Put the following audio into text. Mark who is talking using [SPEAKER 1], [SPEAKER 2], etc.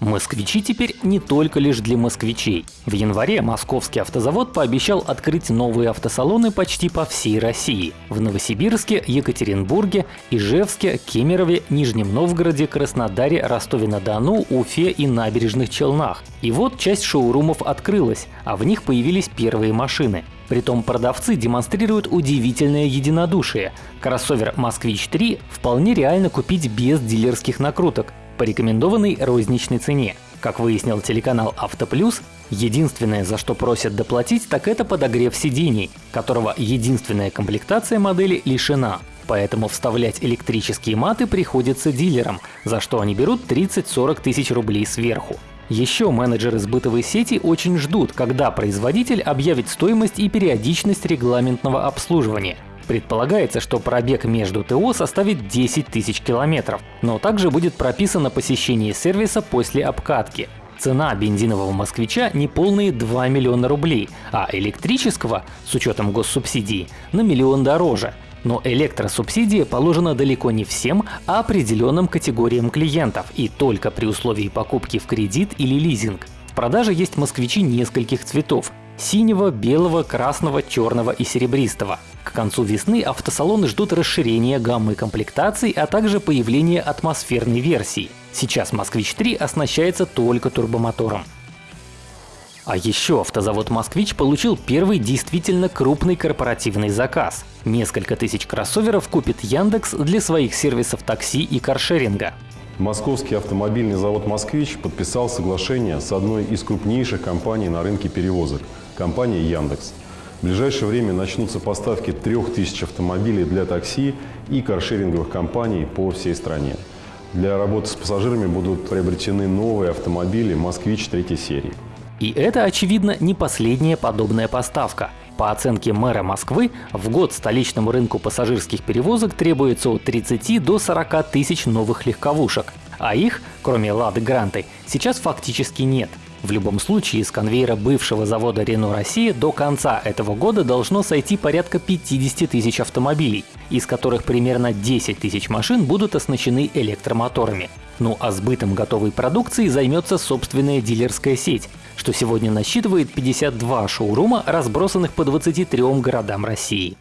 [SPEAKER 1] Москвичи теперь не только лишь для москвичей. В январе московский автозавод пообещал открыть новые автосалоны почти по всей России. В Новосибирске, Екатеринбурге, Ижевске, Кемерове, Нижнем Новгороде, Краснодаре, Ростове-на-Дону, Уфе и Набережных Челнах. И вот часть шоурумов открылась, а в них появились первые машины. Притом продавцы демонстрируют удивительное единодушие. Кроссовер «Москвич-3» вполне реально купить без дилерских накруток, по рекомендованной розничной цене. Как выяснил телеканал «Автоплюс», единственное, за что просят доплатить, так это подогрев сидений, которого единственная комплектация модели лишена. Поэтому вставлять электрические маты приходится дилерам, за что они берут 30-40 тысяч рублей сверху. Еще менеджеры сбытовой сети очень ждут, когда производитель объявит стоимость и периодичность регламентного обслуживания – Предполагается, что пробег между ТО составит 10 тысяч километров, но также будет прописано посещение сервиса после обкатки. Цена бензинового москвича не полные 2 миллиона рублей, а электрического, с учетом госсубсидии, на миллион дороже. Но электросубсидия положена далеко не всем, а определенным категориям клиентов и только при условии покупки в кредит или лизинг. В продаже есть москвичи нескольких цветов – синего, белого, красного, черного и серебристого. К концу весны автосалоны ждут расширения гаммы комплектаций, а также появления атмосферной версии. Сейчас «Москвич-3» оснащается только турбомотором. А еще автозавод «Москвич» получил первый действительно крупный корпоративный заказ. Несколько тысяч кроссоверов купит Яндекс для своих сервисов такси и каршеринга.
[SPEAKER 2] Московский автомобильный завод «Москвич» подписал соглашение с одной из крупнейших компаний на рынке перевозок – компанией «Яндекс». В ближайшее время начнутся поставки 3000 автомобилей для такси и каршеринговых компаний по всей стране. Для работы с пассажирами будут приобретены новые автомобили «Москвич» третьей серии.
[SPEAKER 1] И это, очевидно, не последняя подобная поставка. По оценке мэра Москвы, в год столичному рынку пассажирских перевозок требуется от 30 до 40 тысяч новых легковушек. А их, кроме «Лады Гранты», сейчас фактически нет. В любом случае, с конвейера бывшего завода Renault Россия до конца этого года должно сойти порядка 50 тысяч автомобилей, из которых примерно 10 тысяч машин будут оснащены электромоторами. Ну а сбытом готовой продукции займется собственная дилерская сеть, что сегодня насчитывает 52 шоурума, разбросанных по 23 городам России.